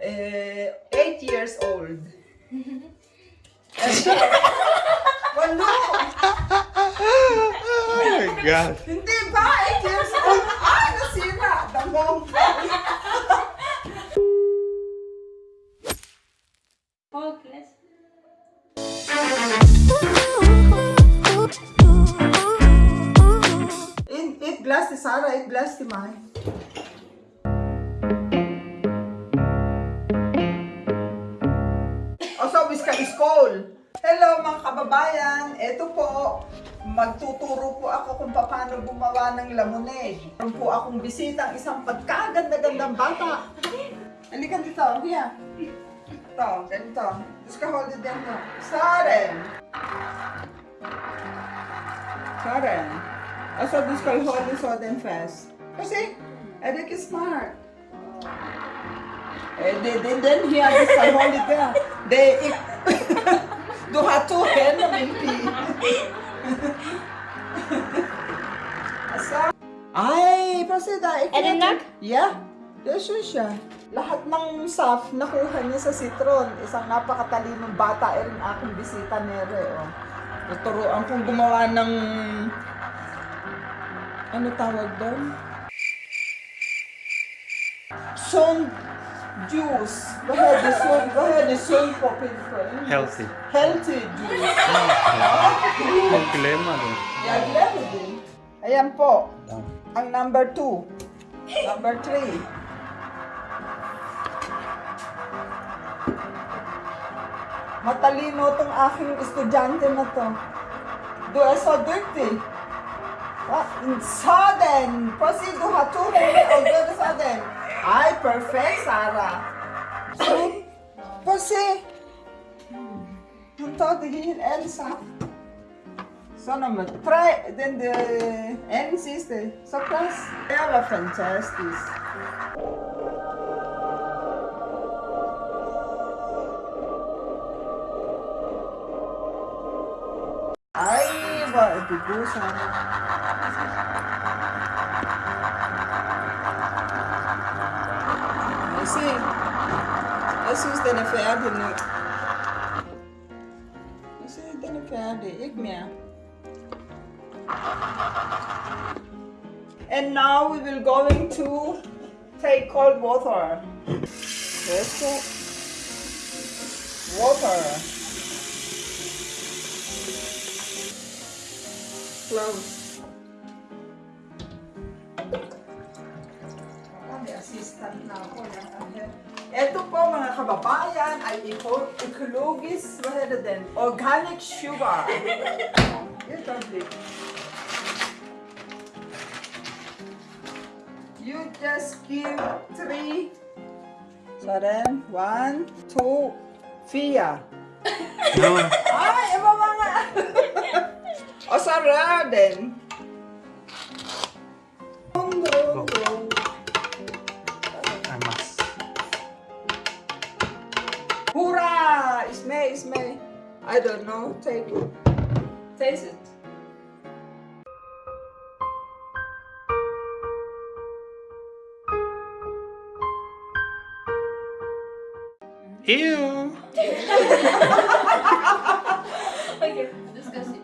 eh, 8 years old. Walo! Oh my God. Hindi ba? 8 years old? Ah, nasira! Damong! Focus. In, eat glass si Sarah, eat glass si Mai. O so, ka school. Hello mga kababayan, eto po, magtuturo po ako kung paano gumawa ng lemonade. Meron po akong bisita, isang pagkaganda-gandang bata. Halika dito, Ria. Ito, ganito. Tapos ka hold it dito. Saren. Karen. Also, this called holding so then fast. Kasi, Eric is smart. Eh, they, they, then he has this it there. They, if, du har to händer min pi. Asa? Ay, kasi da. Edinak? Yeah. Yes, yun siya. Lahat ng saf nakuha niya sa citron. Isang napakatalinong bata. Eh rin akong bisita nere. Oh. Tuturuan kong gumawa ng... Ano tawag doon? Son juice. Vad är det son? Vad är det son på pinfrön? Healthy. Healthy juice. Huwag kilema doon. Jag glömde det. Ayan po. Ang number two. Number three. Matalino tong aking estudyante na to. Du är så duktig. Va? Sudden! Proceed, du har perfect, Sara. Sim. Você não tot hier, Elsa. Zo nummer 3, dan de endziste. Zo klas. Ja, fantastisch. Ai, wat een goeie see, Jesus dene fe ade no. Jesus dene fe ade, ik. And now we will going to take cold water. Let's go. Water. Close. kababayan ay ecologist rather than organic sugar. you just give three. So then, one, two, fear. No. Ay, ibaba nga. o, sarah din. Isme, isme. I don't know. Take it. Taste it. Ew! Okay, disgusting.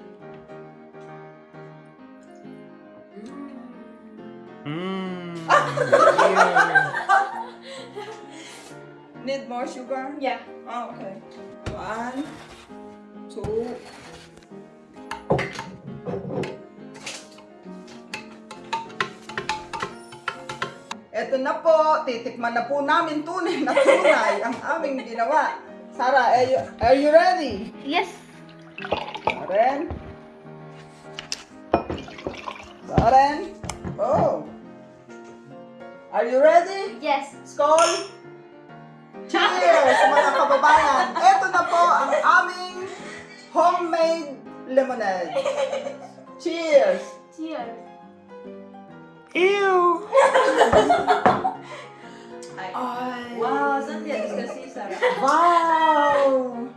Mmm. Need more sugar? Yeah. Oh, okay. One, two. Eto na po, titikman na po namin tunay na tunay ang aming ginawa. Sarah, are you, are you ready? Yes. Karen? Karen? Oh. Are you ready? Yes. Skol! Cheers, mga kababayan! Ito na po ang aming homemade lemonade. Cheers! Cheers. Ew! Ay. Wow, Santia, disgusting, Sarah. Wow!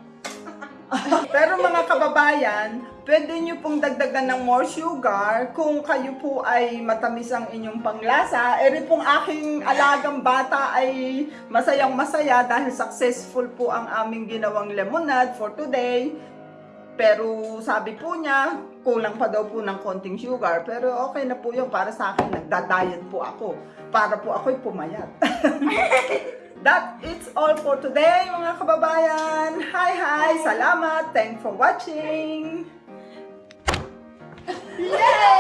Pero mga kababayan, pwede nyo pong dagdagan ng more sugar kung kayo po ay matamis ang inyong panglasa. Eri pong aking alagang bata ay masayang masaya dahil successful po ang aming ginawang lemonade for today. Pero sabi po niya, kulang pa daw po ng konting sugar. Pero okay na po yun para sa akin. Nagda-diet po ako. Para po ako'y pumayat. That is all for today mga kababayan. Hi, hi! Salamat! Thanks for watching! Yay!